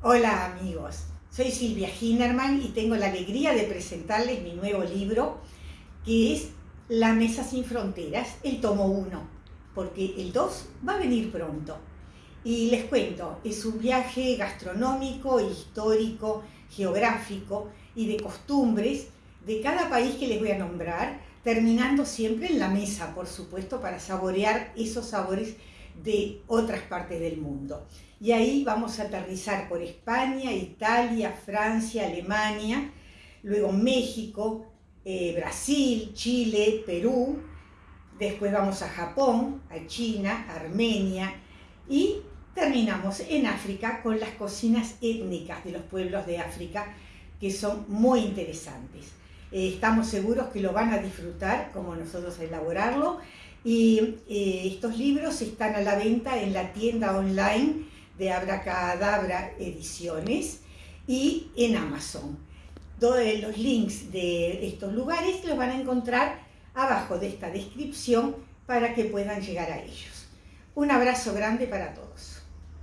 Hola amigos, soy Silvia Hinnerman y tengo la alegría de presentarles mi nuevo libro que es La Mesa Sin Fronteras, el tomo 1, porque el 2 va a venir pronto. Y les cuento, es un viaje gastronómico, histórico, geográfico y de costumbres de cada país que les voy a nombrar, terminando siempre en la mesa, por supuesto, para saborear esos sabores de otras partes del mundo. Y ahí vamos a aterrizar por España, Italia, Francia, Alemania, luego México, eh, Brasil, Chile, Perú, después vamos a Japón, a China, Armenia y terminamos en África con las cocinas étnicas de los pueblos de África que son muy interesantes. Eh, estamos seguros que lo van a disfrutar como nosotros elaborarlo y eh, estos libros están a la venta en la tienda online de Abracadabra Ediciones y en Amazon. Todos los links de estos lugares los van a encontrar abajo de esta descripción para que puedan llegar a ellos. Un abrazo grande para todos.